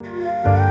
Música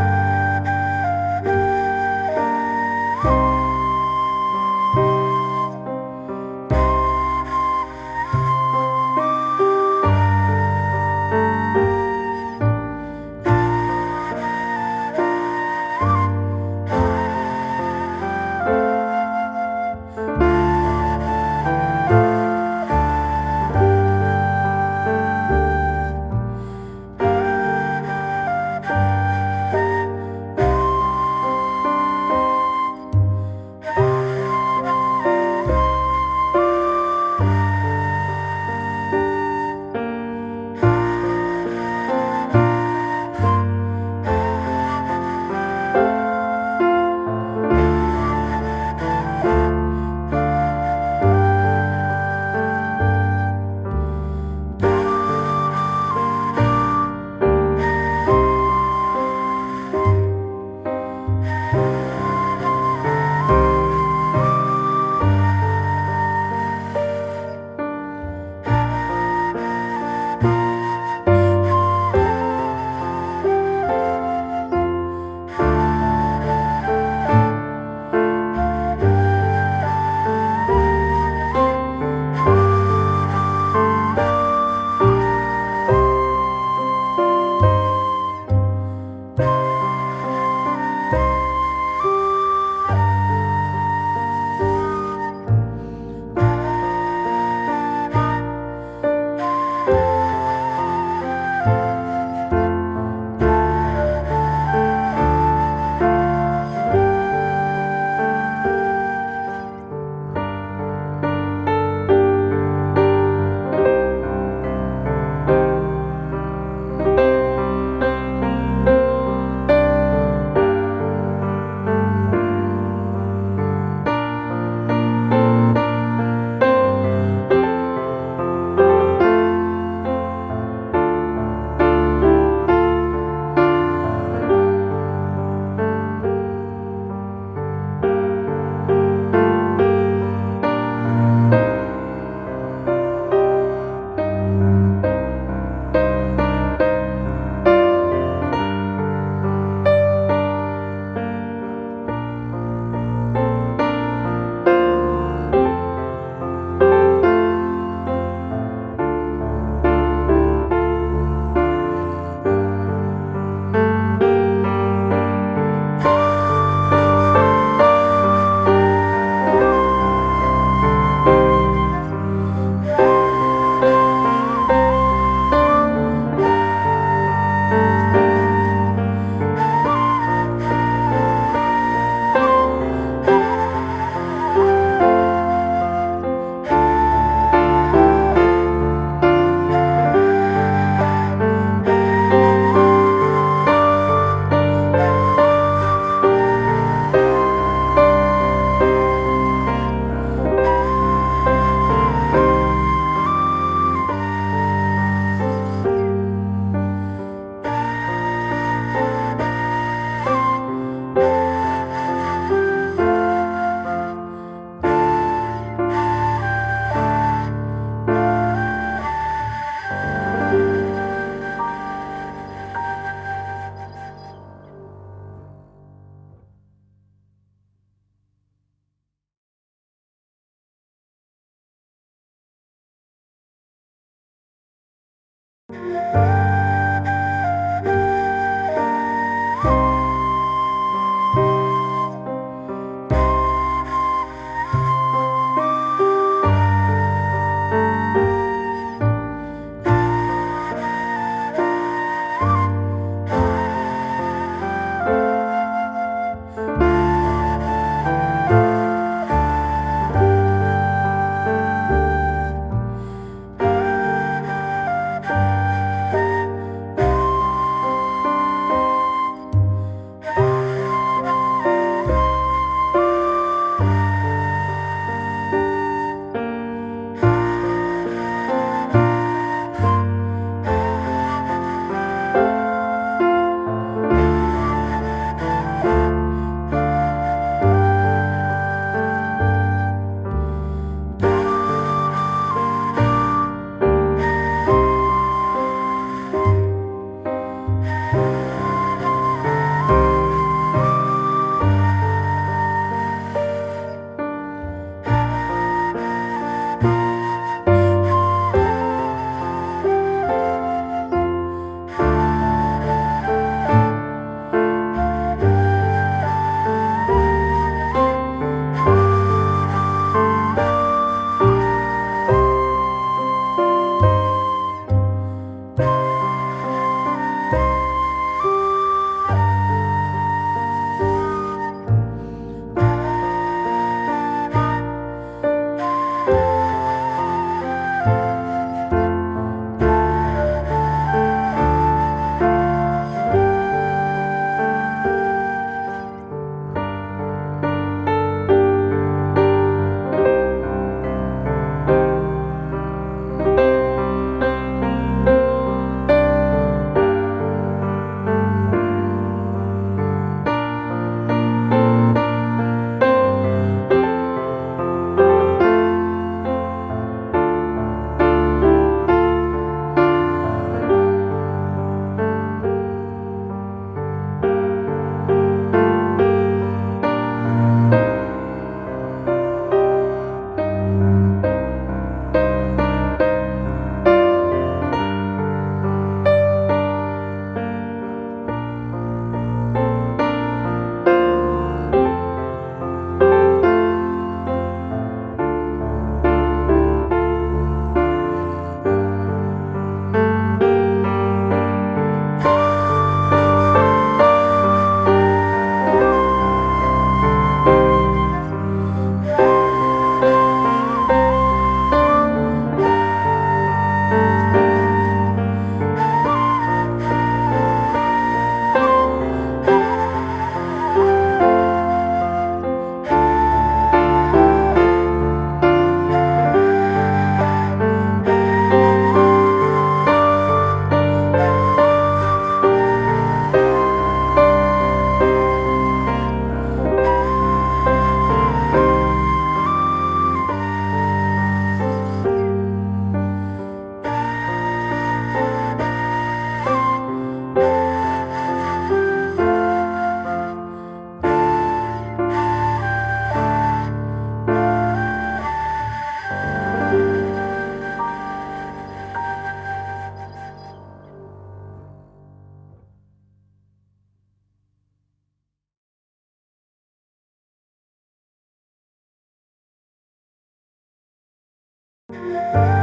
Música